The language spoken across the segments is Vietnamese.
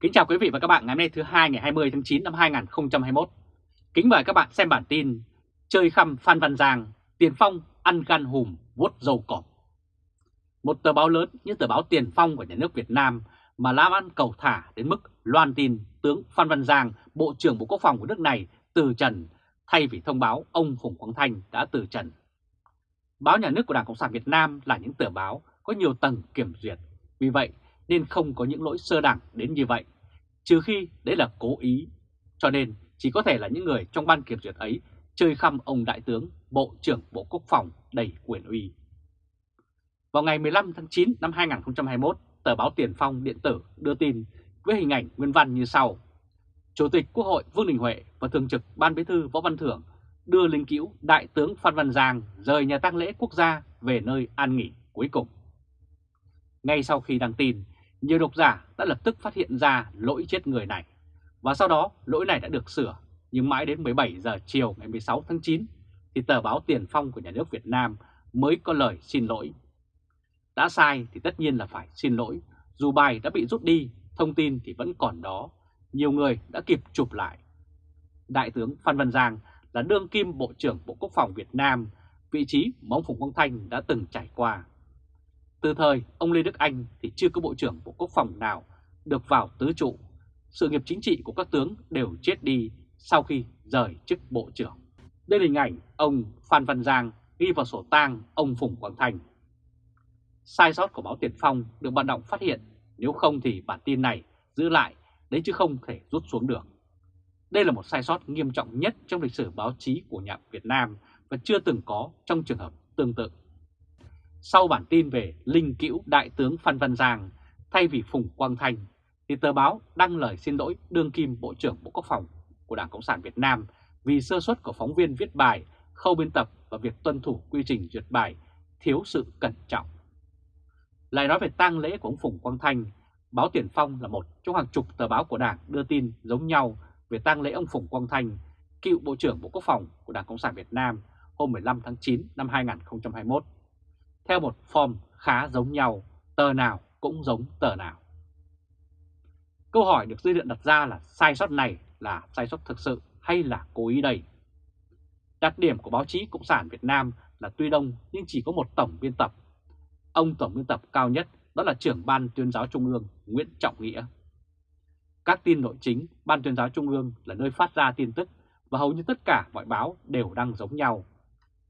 Kính chào quý vị và các bạn ngày hôm nay thứ hai ngày 20 tháng 9 năm 2021. Kính mời các bạn xem bản tin Chơi khăm Phan Văn Giang, Tiền Phong ăn gan hùm vuốt dầu cọp. Một tờ báo lớn như tờ báo Tiền Phong của nhà nước Việt Nam mà làm ăn cầu thả đến mức loan tin tướng Phan Văn Giang, Bộ trưởng Bộ Quốc phòng của nước này từ trần thay vì thông báo ông Phùng Quang Thanh đã từ trần. Báo nhà nước của Đảng Cộng sản Việt Nam là những tờ báo có nhiều tầng kiểm duyệt, vì vậy nên không có những lỗi sơ đẳng đến như vậy, trừ khi đấy là cố ý. Cho nên chỉ có thể là những người trong ban kiểm duyệt ấy chơi khăm ông Đại tướng, Bộ trưởng Bộ Quốc phòng đầy quyền uy. Vào ngày 15 tháng 9 năm 2021, tờ báo Tiền Phong Điện tử đưa tin với hình ảnh nguyên văn như sau. Chủ tịch Quốc hội Vương Đình Huệ và Thường trực Ban Bí thư Võ Văn Thưởng đưa linh cữu Đại tướng Phan Văn Giang rời nhà tang lễ quốc gia về nơi an nghỉ cuối cùng. Ngay sau khi đăng tin, nhiều độc giả đã lập tức phát hiện ra lỗi chết người này. Và sau đó lỗi này đã được sửa, nhưng mãi đến 17 giờ chiều ngày 16 tháng 9 thì tờ báo Tiền Phong của nhà nước Việt Nam mới có lời xin lỗi. Đã sai thì tất nhiên là phải xin lỗi, dù bài đã bị rút đi, thông tin thì vẫn còn đó, nhiều người đã kịp chụp lại. Đại tướng Phan Văn Giang là đương kim Bộ trưởng Bộ Quốc phòng Việt Nam, vị trí mà ông Phùng Quang Thanh đã từng trải qua. Từ thời ông Lê Đức Anh thì chưa có Bộ trưởng Bộ Quốc phòng nào được vào tứ trụ. Sự nghiệp chính trị của các tướng đều chết đi sau khi rời chức Bộ trưởng. Đây là hình ảnh ông Phan Văn Giang ghi vào sổ tang ông Phùng Quang Thành Sai sót của báo Tiền Phong được bạn đọc phát hiện, nếu không thì bản tin này giữ lại đấy chứ không thể rút xuống được. Đây là một sai sót nghiêm trọng nhất trong lịch sử báo chí của nhà Việt Nam và chưa từng có trong trường hợp tương tự. Sau bản tin về linh cữu Đại tướng Phan Văn Giang thay vì Phùng Quang Thanh, thì tờ báo đăng lời xin lỗi đương kim Bộ trưởng Bộ Quốc phòng của Đảng Cộng sản Việt Nam vì sơ suất của phóng viên viết bài, khâu biên tập và việc tuân thủ quy trình duyệt bài thiếu sự cẩn trọng. Lại nói về tang lễ của ông Phùng Quang Thanh, báo Tiền Phong là một trong hàng chục tờ báo của Đảng đưa tin giống nhau về tang lễ ông Phùng Quang Thanh, cựu Bộ trưởng Bộ Quốc phòng của Đảng Cộng sản Việt Nam hôm 15 tháng 9 năm 2021 theo một form khá giống nhau, tờ nào cũng giống tờ nào. Câu hỏi được dư luận đặt ra là sai sót này là sai sót thực sự hay là cố ý đây? Đặc điểm của báo chí Cộng sản Việt Nam là tuy đông nhưng chỉ có một tổng biên tập. Ông tổng biên tập cao nhất đó là trưởng ban tuyên giáo Trung ương Nguyễn Trọng Nghĩa. Các tin nội chính, ban tuyên giáo Trung ương là nơi phát ra tin tức và hầu như tất cả mọi báo đều đăng giống nhau.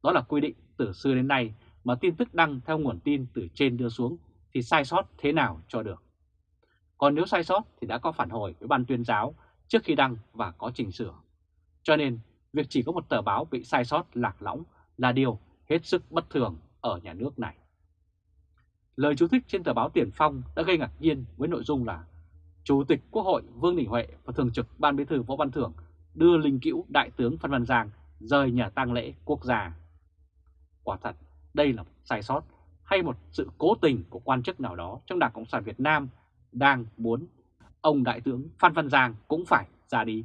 Đó là quy định từ xưa đến nay mà tin tức đăng theo nguồn tin từ trên đưa xuống thì sai sót thế nào cho được. Còn nếu sai sót thì đã có phản hồi với ban tuyên giáo trước khi đăng và có chỉnh sửa. Cho nên, việc chỉ có một tờ báo bị sai sót lạc lõng là điều hết sức bất thường ở nhà nước này. Lời chú thích trên tờ báo Tiền Phong đã gây ngạc nhiên với nội dung là Chủ tịch Quốc hội Vương Đình Huệ và Thường trực Ban Bí thư Võ Văn Thưởng đưa linh cữu Đại tướng Phan Văn Giang rời nhà tang lễ quốc gia. Quả thật, đây là một sai sót hay một sự cố tình của quan chức nào đó trong Đảng Cộng sản Việt Nam đang muốn ông Đại tướng Phan Văn Giang cũng phải ra đi.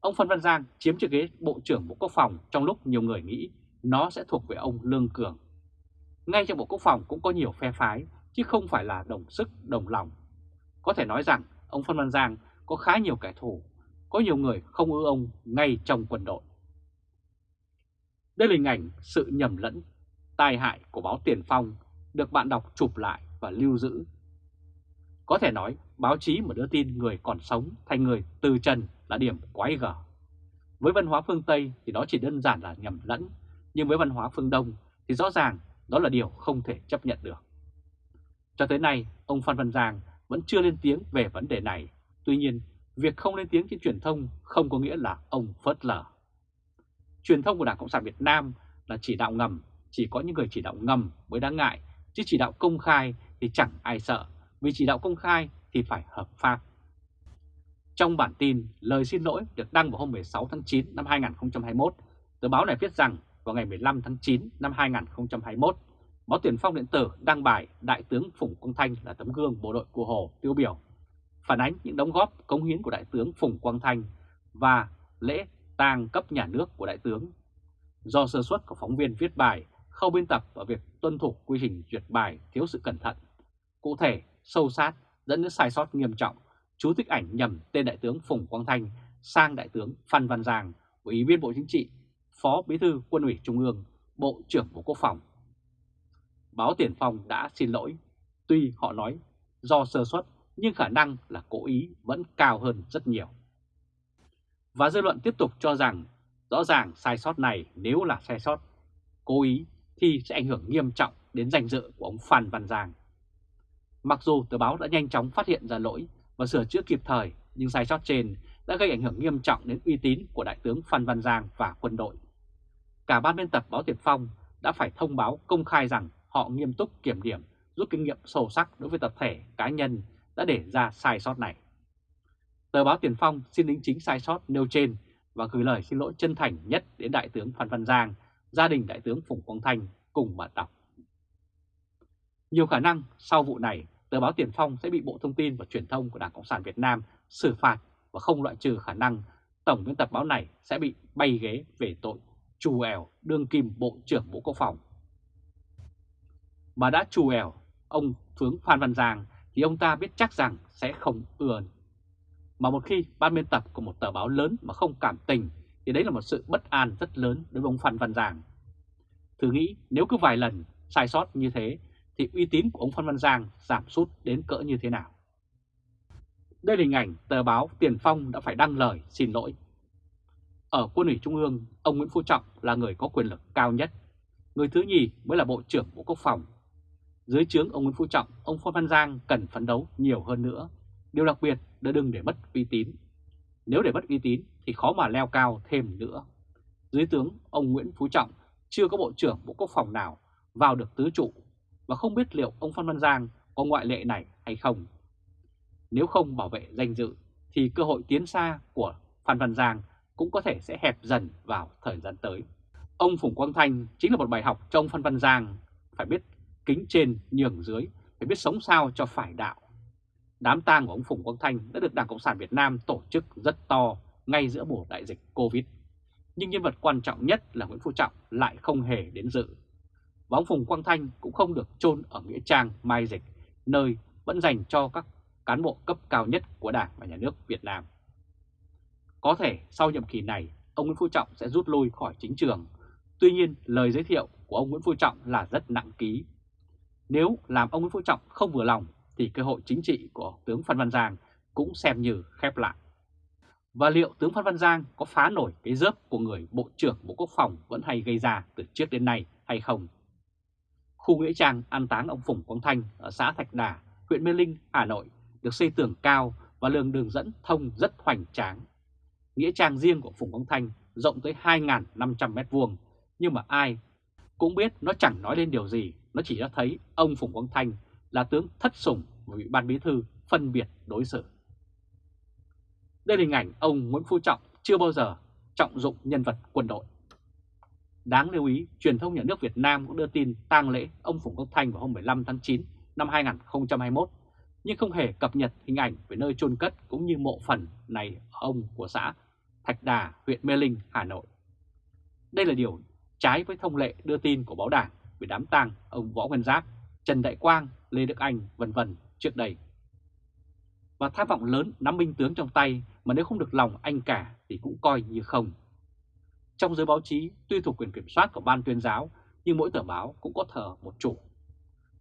Ông Phan Văn Giang chiếm chiếc ghế Bộ trưởng Bộ Quốc phòng trong lúc nhiều người nghĩ nó sẽ thuộc về ông Lương Cường. Ngay trong Bộ Quốc phòng cũng có nhiều phe phái chứ không phải là đồng sức đồng lòng. Có thể nói rằng ông Phan Văn Giang có khá nhiều kẻ thù, có nhiều người không ưa ông ngay trong quân đội. Đây là hình ảnh sự nhầm lẫn tai hại của báo Tiền Phong được bạn đọc chụp lại và lưu giữ. Có thể nói báo chí mà đưa tin người còn sống thành người từ trần là điểm quái gở. Với văn hóa phương Tây thì đó chỉ đơn giản là nhầm lẫn, nhưng với văn hóa phương Đông thì rõ ràng đó là điều không thể chấp nhận được. Cho tới nay, ông Phan Văn Giang vẫn chưa lên tiếng về vấn đề này. Tuy nhiên, việc không lên tiếng trên truyền thông không có nghĩa là ông phớt lờ. Truyền thông của Đảng Cộng sản Việt Nam là chỉ đạo ngầm chỉ có những người chỉ đạo ngầm mới đáng ngại, chứ chỉ đạo công khai thì chẳng ai sợ, vì chỉ đạo công khai thì phải hợp pháp. Trong bản tin lời xin lỗi được đăng vào hôm 16 tháng 9 năm 2021, tờ báo này viết rằng vào ngày 15 tháng 9 năm 2021, báo Tiền Phong điện tử đăng bài Đại tướng Phùng Quang Thanh là tấm gương bộ đội của Hồ tiêu biểu, phản ánh những đóng góp cống hiến của Đại tướng Phùng Quang Thanh và lễ tang cấp nhà nước của Đại tướng. Do sơ suất của phóng viên viết bài khâu biên tập và việc tuân thủ quy trình duyệt bài thiếu sự cẩn thận, cụ thể, sâu sát dẫn đến sai sót nghiêm trọng chú thích ảnh nhầm tên Đại tướng Phùng Quang Thanh sang Đại tướng Phan Văn Giang, Ủy viên Bộ Chính trị, Phó Bí thư Quân ủy Trung ương, Bộ trưởng Bộ Quốc phòng. Báo Tiền Phong đã xin lỗi, tuy họ nói do sơ suất nhưng khả năng là cố ý vẫn cao hơn rất nhiều. Và dư luận tiếp tục cho rằng rõ ràng sai sót này nếu là sai sót cố ý thì sẽ ảnh hưởng nghiêm trọng đến danh dự của ông Phan Văn Giang. Mặc dù tờ báo đã nhanh chóng phát hiện ra lỗi và sửa chữa kịp thời, nhưng sai sót trên đã gây ảnh hưởng nghiêm trọng đến uy tín của Đại tướng Phan Văn Giang và quân đội. Cả ban biên tập báo Tiền Phong đã phải thông báo công khai rằng họ nghiêm túc kiểm điểm, rút kinh nghiệm sâu sắc đối với tập thể, cá nhân đã để ra sai sót này. Tờ báo Tiền Phong xin đính chính sai sót nêu trên và gửi lời xin lỗi chân thành nhất đến Đại tướng Phan Văn Giang, gia đình Đại tướng Phùng Quang Thanh cùng bạn đọc. Nhiều khả năng sau vụ này, tờ báo Tiền Phong sẽ bị Bộ Thông tin và Truyền thông của Đảng Cộng sản Việt Nam xử phạt và không loại trừ khả năng tổng biên tập báo này sẽ bị bay ghế về tội trù ẻo đương kim Bộ trưởng Bộ Quốc phòng. Mà đã trù ẻo ông Tướng Phan Văn Giang thì ông ta biết chắc rằng sẽ không ưa. Mà một khi ban biên tập của một tờ báo lớn mà không cảm tình thì đấy là một sự bất an rất lớn đối với ông Phan Văn Giang. Thử nghĩ nếu cứ vài lần sai sót như thế thì uy tín của ông Phan Văn Giang giảm sút đến cỡ như thế nào? Đây là hình ảnh tờ báo Tiền Phong đã phải đăng lời xin lỗi. Ở quân ủy Trung ương, ông Nguyễn Phú Trọng là người có quyền lực cao nhất. Người thứ nhì mới là Bộ trưởng Bộ Quốc phòng. Dưới trướng ông Nguyễn Phú Trọng, ông Phan Văn Giang cần phấn đấu nhiều hơn nữa. Điều đặc biệt là đừng để mất uy tín. Nếu để mất uy tín thì khó mà leo cao thêm nữa. Dưới tướng ông Nguyễn Phú Trọng chưa có Bộ trưởng Bộ Quốc phòng nào vào được tứ trụ và không biết liệu ông Phan Văn Giang có ngoại lệ này hay không. Nếu không bảo vệ danh dự thì cơ hội tiến xa của Phan Văn Giang cũng có thể sẽ hẹp dần vào thời gian tới. Ông Phùng Quang Thanh chính là một bài học cho ông Phan Văn Giang phải biết kính trên nhường dưới, phải biết sống sao cho phải đạo. Đám tang của ông Phùng Quang Thanh đã được Đảng Cộng sản Việt Nam tổ chức rất to ngay giữa mùa đại dịch Covid. Nhưng nhân vật quan trọng nhất là Nguyễn Phú Trọng lại không hề đến dự. Và ông Phùng Quang Thanh cũng không được chôn ở Nghĩa Trang Mai Dịch, nơi vẫn dành cho các cán bộ cấp cao nhất của Đảng và Nhà nước Việt Nam. Có thể sau nhiệm kỳ này, ông Nguyễn Phú Trọng sẽ rút lui khỏi chính trường. Tuy nhiên, lời giới thiệu của ông Nguyễn Phú Trọng là rất nặng ký. Nếu làm ông Nguyễn Phú Trọng không vừa lòng, thì cơ hội chính trị của tướng Phan Văn Giang cũng xem như khép lại. Và liệu tướng Phan Văn Giang có phá nổi cái rớp của người Bộ trưởng Bộ Quốc phòng vẫn hay gây ra từ trước đến nay hay không? Khu Nghĩa Trang an táng ông Phùng Quang Thanh ở xã Thạch Đà, huyện Mê Linh, Hà Nội được xây tường cao và lường đường dẫn thông rất hoành tráng. Nghĩa trang riêng của Phùng Quang Thanh rộng tới 2.500m2, nhưng mà ai cũng biết nó chẳng nói lên điều gì, nó chỉ cho thấy ông Phùng Quang Thanh là tướng thất sủng và bị ban bí thư phân biệt đối xử. Đây là hình ảnh ông Nguyễn Phú Trọng chưa bao giờ trọng dụng nhân vật quân đội. Đáng lưu ý, truyền thông nhà nước Việt Nam cũng đưa tin tang lễ ông Phùng Quốc Thanh vào hôm 15 tháng 9 năm 2021, nhưng không hề cập nhật hình ảnh về nơi chôn cất cũng như mộ phần này ông của xã Thạch Đà, huyện Mê Linh, Hà Nội. Đây là điều trái với thông lệ đưa tin của báo đảng về đám tang ông Võ Nguyên Giáp, Trần Đại Quang, Lê Đức Anh, vân vân trước đây. Và tham vọng lớn nắm binh tướng trong tay mà nếu không được lòng anh cả thì cũng coi như không. Trong giới báo chí, tuy thuộc quyền kiểm soát của ban tuyên giáo, nhưng mỗi tờ báo cũng có thờ một chủ.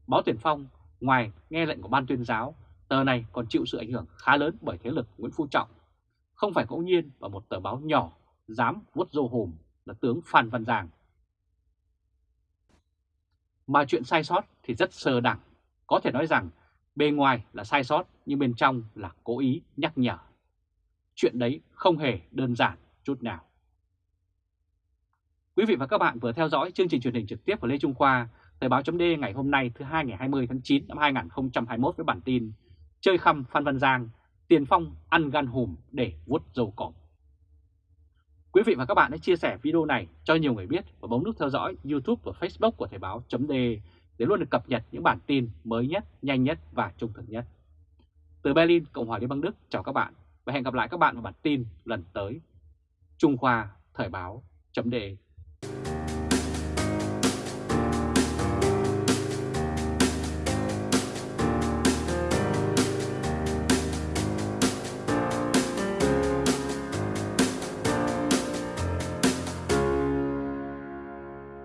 Báo Tiền Phong, ngoài nghe lệnh của ban tuyên giáo, tờ này còn chịu sự ảnh hưởng khá lớn bởi thế lực Nguyễn Phú Trọng. Không phải ngẫu nhiên và một tờ báo nhỏ dám vuốt râu hùm là tướng Phan Văn Giang. Mà chuyện sai sót thì rất sơ đẳng. Có thể nói rằng bề ngoài là sai sót nhưng bên trong là cố ý nhắc nhở. Chuyện đấy không hề đơn giản chút nào. Quý vị và các bạn vừa theo dõi chương trình truyền hình trực tiếp của Lê Trung Khoa, Thời báo chấm ngày hôm nay thứ hai ngày 20 tháng 9 năm 2021 với bản tin Chơi khăm Phan Văn Giang, tiền phong ăn gan hùm để vuốt dầu cỏ Quý vị và các bạn hãy chia sẻ video này cho nhiều người biết và bấm nút theo dõi YouTube và Facebook của Thời báo chấm để để luôn được cập nhật những bản tin mới nhất, nhanh nhất và trung thực nhất. Từ Berlin, Cộng hòa Liên bang Đức, chào các bạn và hẹn gặp lại các bạn vào bản tin lần tới. Trung Khoa Thời báo chấm Đề.